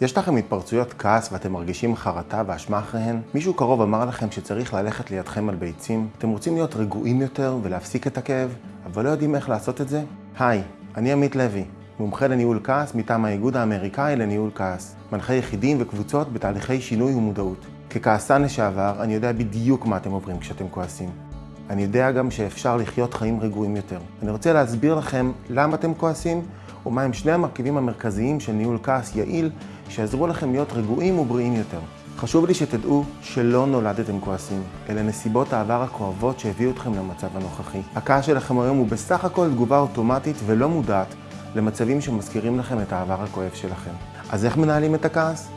יש לכם התפרצויות כעס ואתם מרגישים חרטה ואשמה אחריהן? מישהו קרוב אמר לכם שצריך ללכת לידכם על ביצים? אתם רוצים להיות רגועים יותר ולהפסיק את הכאב, אבל לא יודעים איך לעשות את זה? היי, אני עמית לוי, מומחה לניהול כעס מטעם האיגוד האמריקאי לניהול כעס. מנחה יחידים וקבוצות בתהליכי שינוי ומודעות. ככעסן לשעבר, אני יודע בדיוק מה אתם עוברים כשאתם כועסים. אני יודע גם שאפשר לחיות חיים רגועים יותר. אני רוצה להסביר לכם למה אתם כועסים, ומהם שני המרכיבים המרכזיים של ניהול כעס יעיל, שיעזרו לכם להיות רגועים ובריאים יותר. חשוב לי שתדעו שלא נולדתם כועסים, אלה נסיבות העבר הכואבות שהביאו אתכם למצב הנוכחי. הכעס שלכם היום הוא בסך הכל תגובה אוטומטית ולא מודעת למצבים שמזכירים לכם את העבר הכואב שלכם. אז איך מנהלים את הכעס?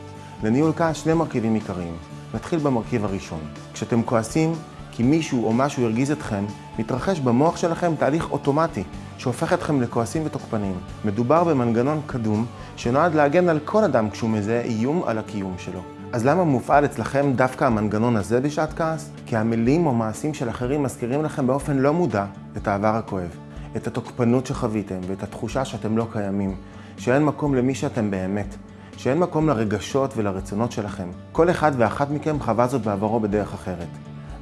לניהול כעס שני מרכיבים עיקריים. נתחיל במרכיב הראשון. כשאתם כועסים, כי מישהו או משהו הרגיז אתכם, מתרחש במוח שלכם תהליך אוטומטי שהופך אתכם לכועסים ותוקפניים. מדובר במנגנון קדום שנועד להגן על כל אדם כשהוא מזהה איום על הקיום שלו. אז למה מופעל אצלכם דווקא המנגנון הזה בשעת כעס? כי המילים או מעשים של אחרים מזכירים לכם באופן לא מודע את העבר הכואב, את התוקפנות שחוויתם ואת התחושה שאתם לא קיימים, שאין מקום למי שאתם באמת, שאין מקום לרגשות ולרצונות שלכם. כל אחד ואחת מכם חווה זאת בעברו בדרך אחרת.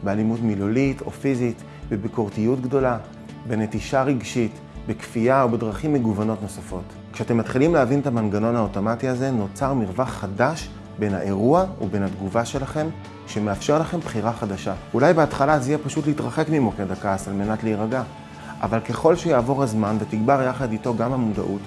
באלימות מילולית או פיזית, בביקורתיות גדולה, בנטישה רגשית, בכפייה או בדרכים מגוונות נוספות. כשאתם מתחילים להבין את המנגנון האוטומטי הזה, נוצר מרווח חדש בין האירוע ובין התגובה שלכם, שמאפשר לכם בחירה חדשה. אולי בהתחלה זה יהיה פשוט להתרחק ממוקד הכעס על מנת להירגע, אבל ככל שיעבור הזמן ותגבר יחד איתו גם המודעות,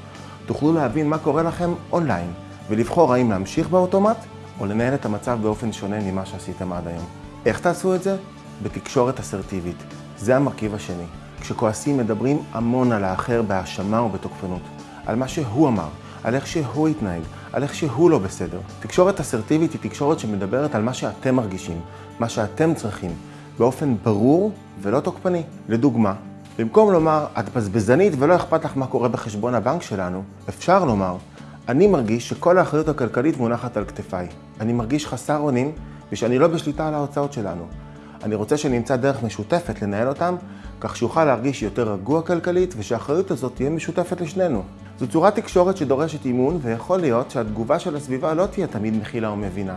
תוכלו להבין מה קורה לכם אונליין, ולבחור האם להמשיך באוטומט או לנהל את המצב באופן שונה ממה שעשיתם עד היום. איך תעשו את זה? בתקשורת אסרטיבית. זה המרכיב השני. כשכועסים מדברים המון על האחר בהאשמה ובתוקפנות. על מה שהוא אמר, על איך שהוא התנהג, על איך שהוא לא בסדר. תקשורת אסרטיבית היא תקשורת שמדברת על מה שאתם מרגישים, מה שאתם צריכים, באופן ברור ולא תוקפני. לדוגמה, במקום לומר, את בזבזנית ולא אכפת לך מה קורה בחשבון הבנק שלנו, אפשר לומר, אני מרגיש שכל האחריות הכלכלית מונחת על כתפיי. אני מרגיש חסר אונים ושאני לא בשליטה על ההוצאות שלנו. אני רוצה שנמצא דרך משותפת לנהל אותם, כך שאוכל להרגיש יותר רגוע כלכלית ושהאחריות הזאת תהיה משותפת לשנינו. זו צורת תקשורת שדורשת אימון ויכול להיות שהתגובה של הסביבה לא תהיה תמיד מכילה ומבינה.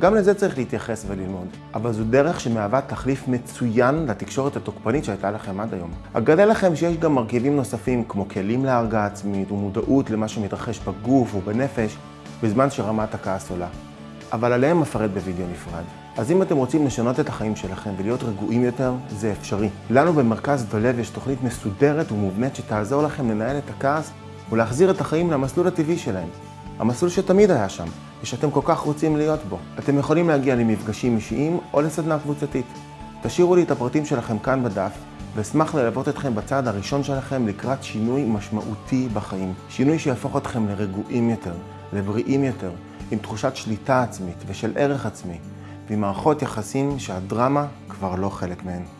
גם לזה צריך להתייחס וללמוד, אבל זו דרך שמהווה תחליף מצוין לתקשורת התוקפנית שהייתה לכם עד היום. אגלה לכם שיש גם מרכיבים נוספים כמו כלים להרגעה עצמית ומודעות למה שמתרחש בגוף ובנפש בזמן שרמת הכעס עולה. אבל עליהם אפרט בווידאו נפרד. אז אם אתם רוצים לשנות את החיים שלכם ולהיות רגועים יותר, זה אפשרי. לנו במרכז דולב יש תוכנית מסודרת ומובנית שתעזור לכם לנהל את הכעס ולהחזיר את החיים למסלול הטבעי שלהם. המסלול שתמיד היה שם, ושאתם כל כך רוצים להיות בו. אתם יכולים להגיע למפגשים אישיים או לסדנה קבוצתית. תשאירו לי את הפרטים שלכם כאן בדף, ואשמח ללוות אתכם בצעד הראשון שלכם לקראת שינוי משמעותי בחיים. שינוי שיהפוך אתכם לרגועים יותר, לבריאים יותר, עם תחושת שליטה עצמית ושל ערך עצמי, ועם מערכות יחסים שהדרמה כבר לא חלק מהן.